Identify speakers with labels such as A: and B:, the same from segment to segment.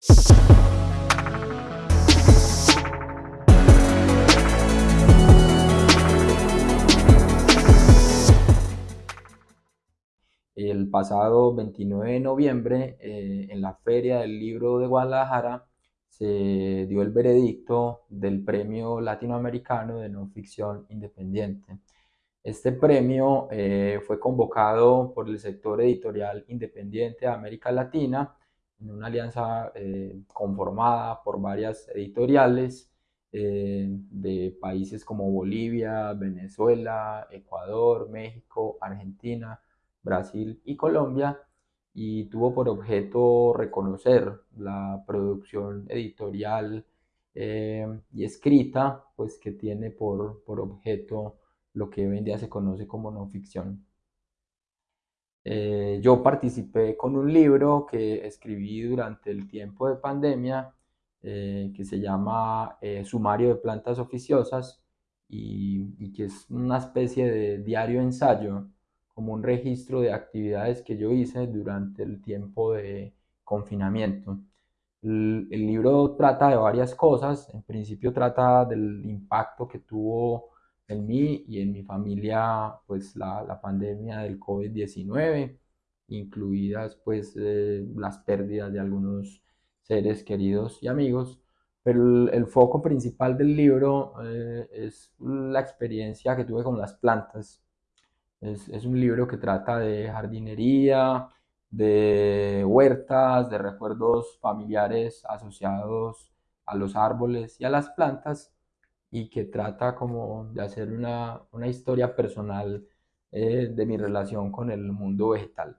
A: El pasado 29 de noviembre, eh, en la Feria del Libro de Guadalajara, se dio el veredicto del Premio Latinoamericano de No Ficción Independiente. Este premio eh, fue convocado por el sector editorial independiente de América Latina en una alianza eh, conformada por varias editoriales de países como Bolivia, Venezuela, Ecuador, México, Argentina, Brasil y Colombia y tuvo por objeto reconocer la producción editorial eh, y escrita pues que tiene por, objeto lo que hoy en día se conoce como no ficción. Eh, yo participé con un libro que escribí durante el tiempo de pandemia eh, que se llama Sumario de Plantas Oficiosas y, y, que es una especie de diario ensayo como un registro de actividades que yo hice durante el tiempo de confinamiento. El, libro trata de varias cosas, en principio trata del impacto que tuvo en mí y en mi familia pues la, la pandemia del COVID-19, incluidas pues eh, las pérdidas de algunos seres queridos y amigos, pero el, foco principal del libro eh, es la experiencia que tuve con las plantas. Es, un libro que trata de jardinería, de huertas, de recuerdos familiares asociados a los árboles y a las plantas y que trata como de hacer una, historia personal eh, de mi relación con el mundo vegetal.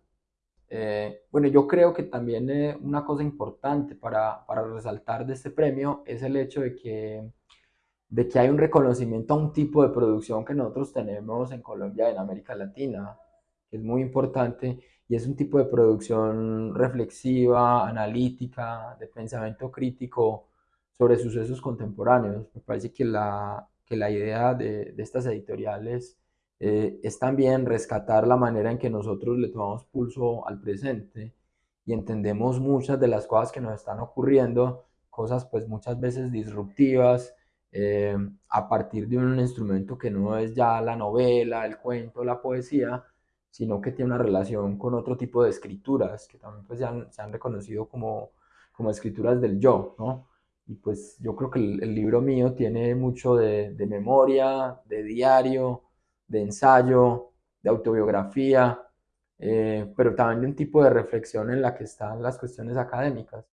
A: Eh, bueno, yo creo que también eh, una cosa importante para, para resaltar de este premio es el hecho de que de que hay un reconocimiento a un tipo de producción que nosotros tenemos en Colombia en América Latina, que es muy importante, y es un tipo de producción reflexiva, analítica, de pensamiento crítico sobre sucesos contemporáneos. Me parece que la, que la idea de, estas editoriales eh, es también rescatar la manera en que nosotros le tomamos pulso al presente y entendemos muchas de las cosas que nos están ocurriendo, cosas pues muchas veces disruptivas, eh, a partir de un instrumento que no es ya la novela, el cuento, la poesía, sino que tiene una relación con otro tipo de escrituras que también pues, se, han, reconocido como, como escrituras del yo, ¿no? Y pues yo creo que el, libro mío tiene mucho de, memoria, de diario, de ensayo, de autobiografía, eh, pero también de un tipo de reflexión en la que están las cuestiones académicas.